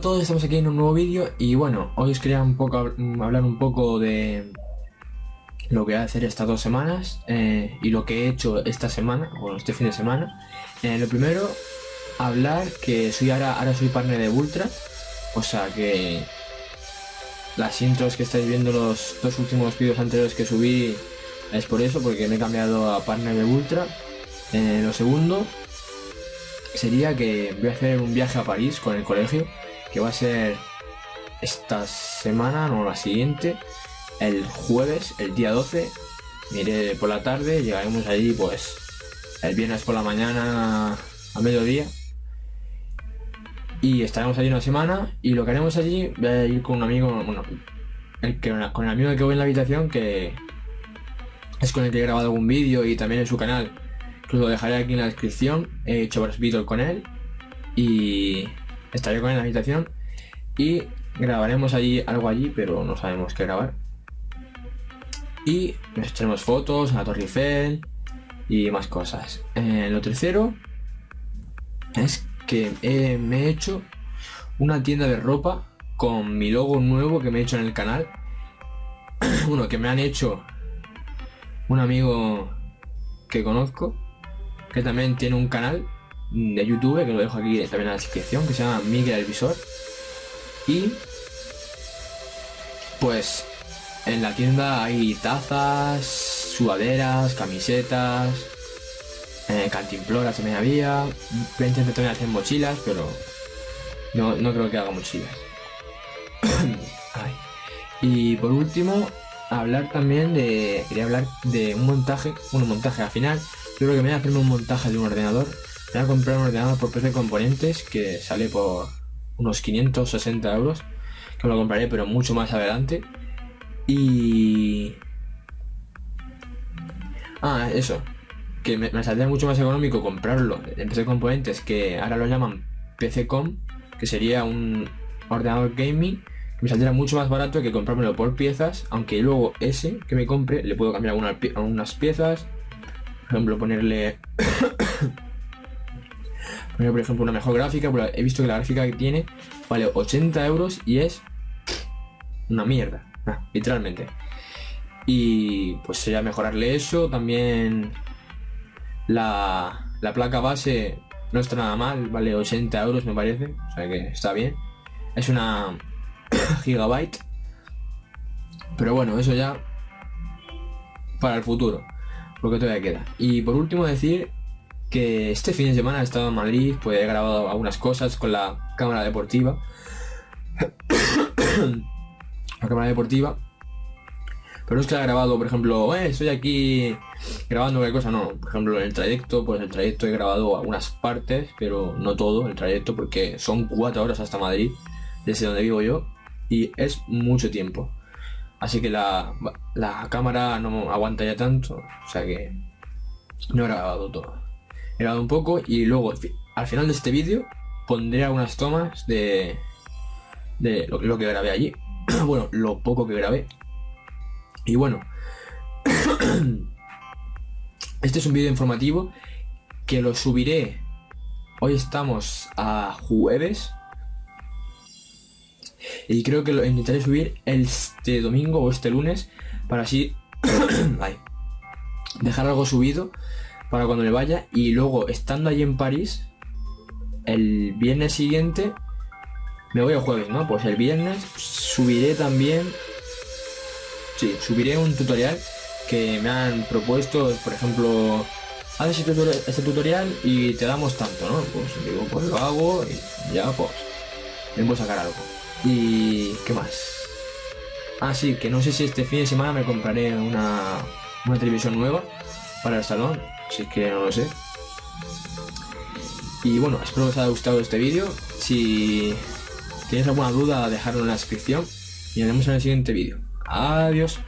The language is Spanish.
a todos, estamos aquí en un nuevo vídeo y bueno, hoy os quería un poco mm, hablar un poco de lo que voy a hacer estas dos semanas eh, y lo que he hecho esta semana, bueno, este fin de semana. Eh, lo primero, hablar que soy ahora, ahora soy partner de Ultra, o sea que las intros que estáis viendo los dos últimos vídeos anteriores que subí es por eso, porque me he cambiado a partner de Ultra. Eh, lo segundo sería que voy a hacer un viaje a París con el colegio, que va a ser esta semana, no la siguiente, el jueves, el día 12. Miré por la tarde, llegaremos allí pues el viernes por la mañana a mediodía. Y estaremos allí una semana y lo que haremos allí, voy a ir con un amigo, bueno, el que, con el amigo que voy en la habitación que es con el que he grabado algún vídeo y también en su canal lo dejaré aquí en la descripción. He hecho varios vídeos con él. Y estaré con en la habitación. Y grabaremos allí algo allí, pero no sabemos qué grabar. Y nos echaremos fotos a la Torre Eiffel y más cosas. Eh, lo tercero es que me he hecho una tienda de ropa con mi logo nuevo que me he hecho en el canal. Uno que me han hecho un amigo que conozco que también tiene un canal de YouTube, que lo dejo aquí también en la descripción, que se llama Miguel el Visor. Y pues en la tienda hay tazas, sudaderas, camisetas, eh, cantimploras también había. Voy a también hacer mochilas, pero no, no creo que haga mochilas. Y por último, hablar también de. Quería hablar de un montaje, un montaje al final yo creo que me voy a hacerme un montaje de un ordenador. Me voy a comprar un ordenador por precio de componentes que sale por unos 560 euros. Que me lo compraré, pero mucho más adelante. Y. Ah, eso. Que me, saldría mucho más económico comprarlo en PC Componentes, que ahora lo llaman PCCom, que sería un ordenador gaming. Me saldría mucho más barato que comprármelo por piezas, aunque luego ese que me compre le puedo cambiar algunas piezas, por ejemplo, ponerle... por ejemplo, una mejor gráfica. He visto que la gráfica que tiene vale 80 euros y es una mierda, ah, literalmente. Y pues sería mejorarle eso. También la, la placa base no está nada mal, vale 80 euros me parece, o sea que está bien. Es una gigabyte. Pero bueno, eso ya para el futuro lo que todavía queda. Y por último decir que este fin de semana he estado en Madrid, pues he grabado algunas cosas con la cámara deportiva. la cámara deportiva. Pero no es que haya grabado, por ejemplo, eh, estoy aquí grabando cualquier cosa, no. Por ejemplo, en el trayecto, pues el trayecto he grabado algunas partes, pero no todo el trayecto, porque son cuatro horas hasta Madrid, desde donde vivo yo, y es mucho tiempo. Así que la, cámara no aguanta ya tanto, o sea que no he grabado todo. Grabado un poco y luego al final de este vídeo pondré algunas tomas de, de lo, que grabé allí. bueno, lo poco que grabé. Y bueno, este es un vídeo informativo que lo subiré. Hoy estamos a jueves y creo que lo intentaré subir este domingo o este lunes para así dejar algo subido para cuando le vaya. Y luego, estando allí en París, el viernes siguiente, me voy el jueves, ¿no? Pues el viernes subiré también, sí, subiré un tutorial que me han propuesto, por ejemplo, haz ese tutorial, y te damos tanto, ¿no? Pues digo, pues lo hago y ya pues, a sacar algo. Y... ¿qué más? Ah, sí, que no sé si este fin de semana me compraré una, una televisión nueva para el salón, así que no lo sé. Y bueno, espero que os haya gustado este vídeo. Si tenéis alguna duda, dejadlo en la descripción y nos vemos en el siguiente vídeo. Adiós.